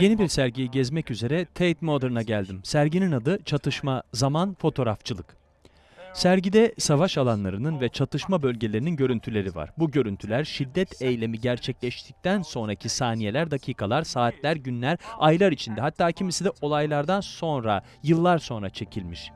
Yeni bir sergiyi gezmek üzere Tate Modern'a geldim. Serginin adı Çatışma, Zaman, Fotoğrafçılık. Sergide savaş alanlarının ve çatışma bölgelerinin görüntüleri var. Bu görüntüler şiddet eylemi gerçekleştikten sonraki saniyeler, dakikalar, saatler, günler, aylar içinde hatta kimisi de olaylardan sonra, yıllar sonra çekilmiş.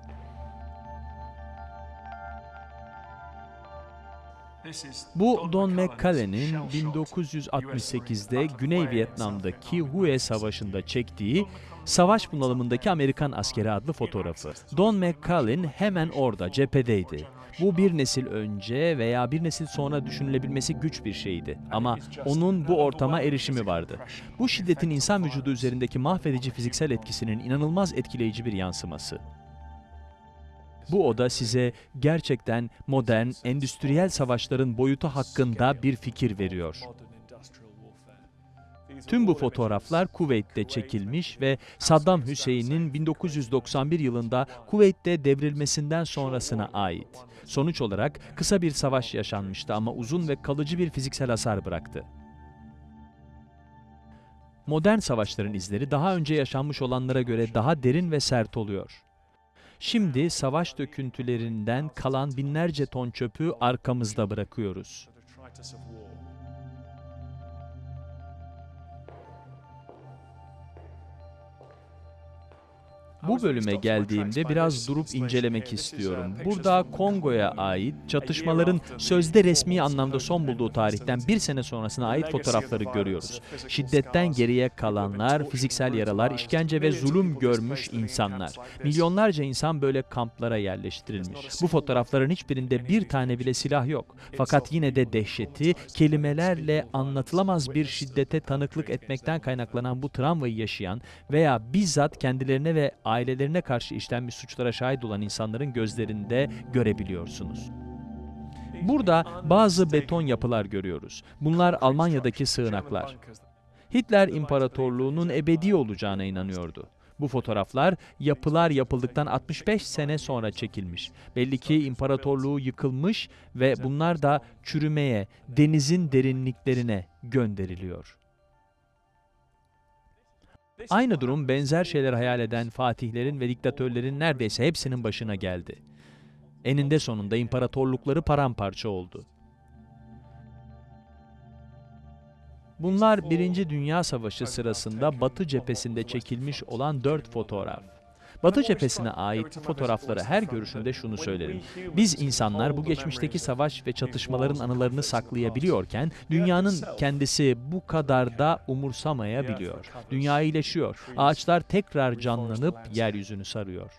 Bu Don McCullen'in 1968'de Güney Vietnam'daki Hue Savaşı'nda çektiği Savaş Bunalımındaki Amerikan Askeri adlı fotoğrafı. Don McCullen hemen orada, cephedeydi. Bu bir nesil önce veya bir nesil sonra düşünülebilmesi güç bir şeydi. Ama onun bu ortama erişimi vardı. Bu şiddetin insan vücudu üzerindeki mahvedici fiziksel etkisinin inanılmaz etkileyici bir yansıması. Bu oda size gerçekten modern, endüstriyel savaşların boyutu hakkında bir fikir veriyor. Tüm bu fotoğraflar Kuveyt'te çekilmiş ve Saddam Hüseyin'in 1991 yılında Kuveyt'te devrilmesinden sonrasına ait. Sonuç olarak kısa bir savaş yaşanmıştı ama uzun ve kalıcı bir fiziksel hasar bıraktı. Modern savaşların izleri daha önce yaşanmış olanlara göre daha derin ve sert oluyor. Şimdi savaş döküntülerinden kalan binlerce ton çöpü arkamızda bırakıyoruz. Bu bölüme geldiğimde biraz durup incelemek istiyorum. Burada Kongo'ya ait çatışmaların sözde resmi anlamda son bulduğu tarihten bir sene sonrasına ait fotoğrafları görüyoruz. Şiddetten geriye kalanlar, fiziksel yaralar, işkence ve zulüm görmüş insanlar. Milyonlarca insan böyle kamplara yerleştirilmiş. Bu fotoğrafların hiçbirinde bir tane bile silah yok. Fakat yine de dehşeti, kelimelerle anlatılamaz bir şiddete tanıklık etmekten kaynaklanan bu travmayı yaşayan veya bizzat kendilerine ve ailelerine karşı işlenmiş suçlara şahit olan insanların gözlerinde görebiliyorsunuz. Burada bazı beton yapılar görüyoruz. Bunlar Almanya'daki sığınaklar. Hitler İmparatorluğu'nun ebedi olacağına inanıyordu. Bu fotoğraflar yapılar yapıldıktan 65 sene sonra çekilmiş. Belli ki imparatorluğu yıkılmış ve bunlar da çürümeye, denizin derinliklerine gönderiliyor. Aynı durum benzer şeyler hayal eden fatihlerin ve diktatörlerin neredeyse hepsinin başına geldi. Eninde sonunda imparatorlukları paramparça oldu. Bunlar Birinci Dünya Savaşı sırasında Batı cephesinde çekilmiş olan dört fotoğraf. Batı cephesine ait fotoğrafları her görüşümde şunu söylerim. Biz insanlar bu geçmişteki savaş ve çatışmaların anılarını saklayabiliyorken dünyanın kendisi bu kadar da umursamayabiliyor. Dünya iyileşiyor. Ağaçlar tekrar canlanıp yeryüzünü sarıyor.